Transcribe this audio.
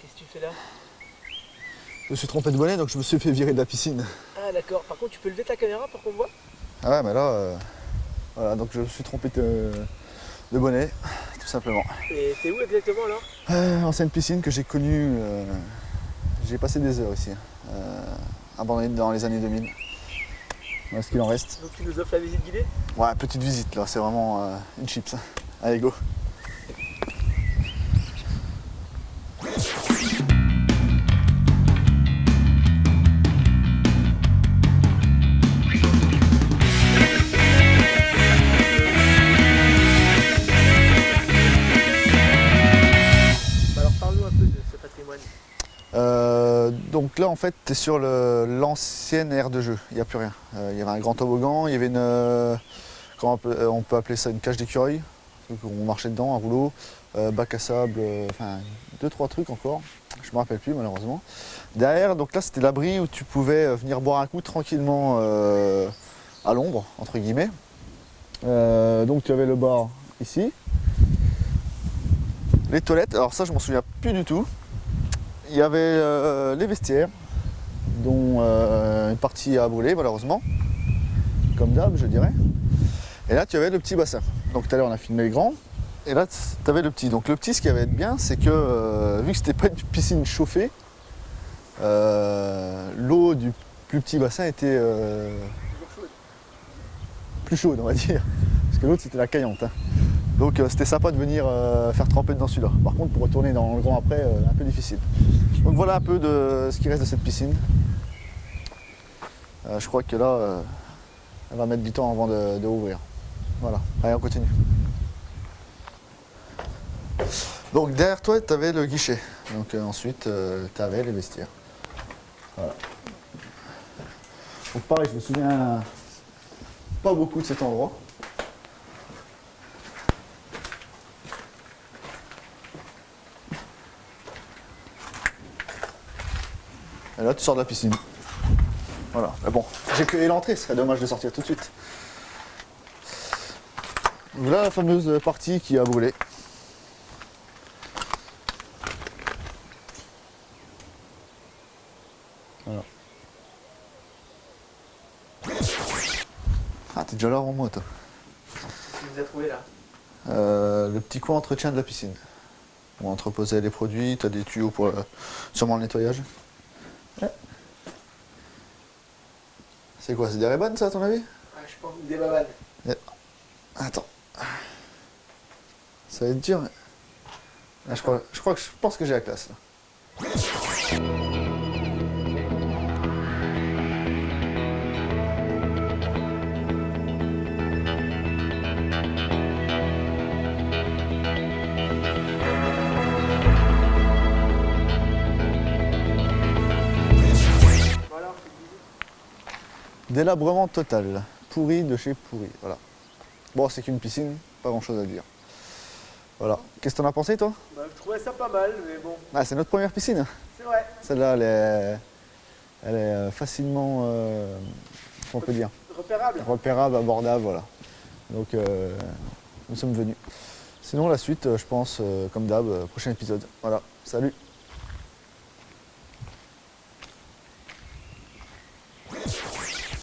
Qu'est-ce que tu fais là Je me suis trompé de bonnet, donc je me suis fait virer de la piscine. Ah d'accord. Par contre, tu peux lever ta caméra pour qu'on voit Ah ouais, mais là... Euh, voilà, donc je me suis trompé de, bonnet, tout simplement. Et t'es où exactement alors euh, Ancienne piscine que j'ai connue... Euh, j'ai passé des heures ici. Euh, abandonnée dans les années 2000. Voilà ce qu'il en reste. Donc tu nous offres la visite guidée Ouais, petite visite là, c'est vraiment une chips. Hein. Allez, go donc là en fait tu es sur l'ancienne aire de jeu, il n'y a plus rien. Euh, il y avait un grand toboggan, il y avait une, euh, comment on peut, euh, on peut appeler ça une cage d'écureuil, on marchait dedans, un rouleau, bac à sable, enfin deux trois trucs encore, je me rappelle plus malheureusement. Derrière donc là c'était l'abri où tu pouvais venir boire un coup tranquillement à l'ombre entre guillemets. Donc tu avais le bar ici, les toilettes, alors ça je m'en souviens plus du tout. Il y avait euh, les vestiaires, dont euh, une partie a brûlé malheureusement, comme d'hab je dirais. Et là tu avais le petit bassin. Donc tout à l'heure on a filmé le grand, et là tu avais le petit. Donc le petit ce qui avait de bien c'est que euh, vu que c'était pas une piscine chauffée, l'eau du plus petit bassin était plus chaude on va dire. Parce que l'autre c'était la caillante. hein. Donc euh, c'était sympa de venir euh, faire tremper dans celui-là. Par contre pour retourner dans le grand après, euh, un peu difficile. Donc voilà un peu de ce qui reste de cette piscine. Je crois que là, elle va mettre du temps avant de, de ouvrir. Voilà, allez on continue. Donc derrière toi tu avais le guichet. Donc ensuite tu avais les vestiaires. Voilà. Donc pareil, je me souviens pas beaucoup de cet endroit. Et là, tu sors de la piscine. Voilà. Mais bon, j'ai que l'entrée, ce serait dommage de sortir tout de suite. Voilà la fameuse partie qui a brûlé. Voilà. Ah, t'es déjà là avant moi, toi. Qu'est-ce que vous avez trouvé là? Euh, le petit coin entretien de la piscine. On entreposait les produits, t'as des tuyaux pour le- sûrement le nettoyage. Ouais. C'est quoi, c'est des Ray-Ban ça à ton avis? Ah je pense des babanes. Attends. Ça va être dur. mais- Ah, je, crois, je crois que je pense que j'ai la classe là. Délabrement total. Pourri de chez pourri. Voilà. Bon, c'est qu'une piscine, pas grand chose à dire. Voilà. Qu'est-ce que t'en as pensé toi? Bah, je trouvais ça pas mal, mais bon, Ah, c'est notre première piscine. c'est vrai. Celle-là, elle est, elle est euh, facilement, euh, comment on peut dire, Repérable. repérable, abordable, voilà. Donc, euh, nous sommes venus. Sinon, la suite, je pense, comme d'hab, prochain épisode. Voilà, salut